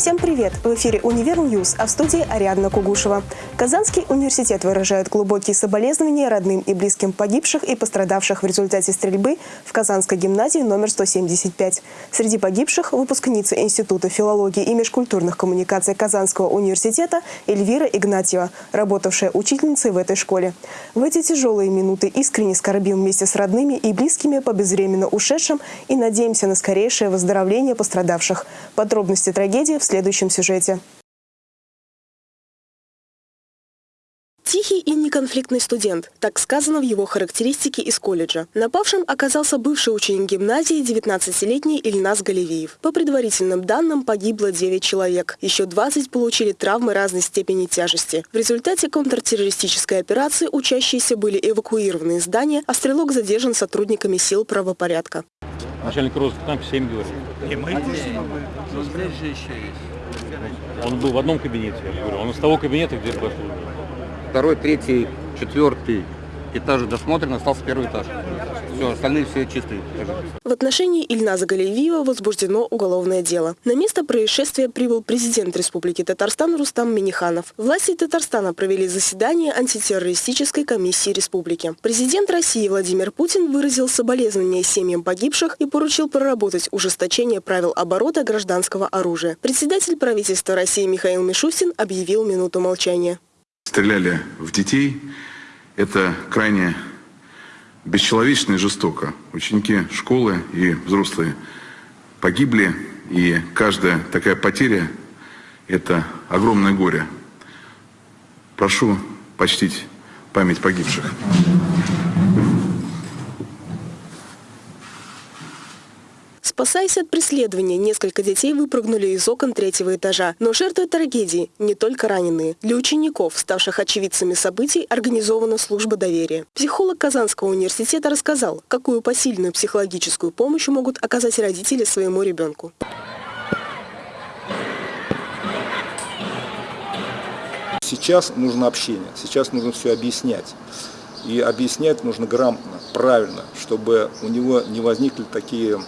Всем привет! В эфире «Univer News», а в студии Ариадна Кугушева. Казанский университет выражает глубокие соболезнования родным и близким погибших и пострадавших в результате стрельбы в Казанской гимназии номер 175. Среди погибших – выпускница Института филологии и межкультурных коммуникаций Казанского университета Эльвира Игнатьева, работавшая учительницей в этой школе. В эти тяжелые минуты искренне скорбим вместе с родными и близкими по безвременно ушедшим и надеемся на скорейшее выздоровление пострадавших. Подробности трагедии в следующем сюжете. Тихий и неконфликтный студент. Так сказано в его характеристике из колледжа. Напавшим оказался бывший ученик гимназии 19-летний Ильнас Галевиев. По предварительным данным погибло 9 человек. Еще 20 получили травмы разной степени тяжести. В результате контртеррористической операции учащиеся были эвакуированы из здания, а стрелок задержан сотрудниками сил правопорядка. Начальник розыска там 7 говорит. И мы здесь, но здесь же еще есть. Он был в одном кабинете, я говорю. Он из того кабинета, где пошел. Второй, третий, четвертый этаж досмотрен, остался первый этаж. Все, остальные все чистые. В отношении Ильназа Галиевиева возбуждено уголовное дело. На место происшествия прибыл президент Республики Татарстан Рустам Миниханов. Власти Татарстана провели заседание антитеррористической комиссии республики. Президент России Владимир Путин выразил соболезнования семьям погибших и поручил проработать ужесточение правил оборота гражданского оружия. Председатель правительства России Михаил Мишустин объявил минуту молчания. Стреляли в детей. Это крайне бесчеловечно и жестоко. Ученики школы и взрослые погибли, и каждая такая потеря – это огромное горе. Прошу почтить память погибших. Спасаясь от преследования, несколько детей выпрыгнули из окон третьего этажа. Но жертвы трагедии не только раненые. Для учеников, ставших очевидцами событий, организована служба доверия. Психолог Казанского университета рассказал, какую посильную психологическую помощь могут оказать родители своему ребенку. Сейчас нужно общение, сейчас нужно все объяснять. И объяснять нужно грамотно, правильно, чтобы у него не возникли такие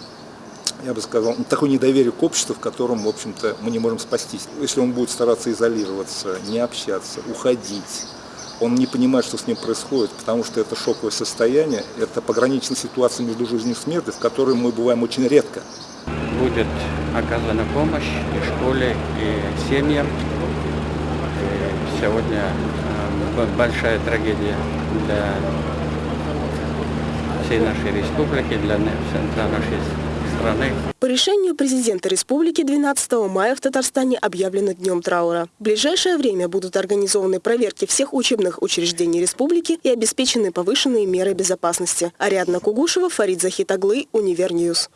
я бы сказал, такое недоверие к обществу, в котором, в общем-то, мы не можем спастись. Если он будет стараться изолироваться, не общаться, уходить, он не понимает, что с ним происходит, потому что это шоковое состояние, это пограничная ситуация между жизнью и смертью, в которой мы бываем очень редко. Будет оказана помощь и школе, и семьям. И сегодня э, большая трагедия для всей нашей республики, для, для нашей страны. По решению президента республики 12 мая в Татарстане объявлено днем траура. В ближайшее время будут организованы проверки всех учебных учреждений республики и обеспечены повышенные меры безопасности. Ариадна Кугушева, Фарид Захитаглы, Univer News.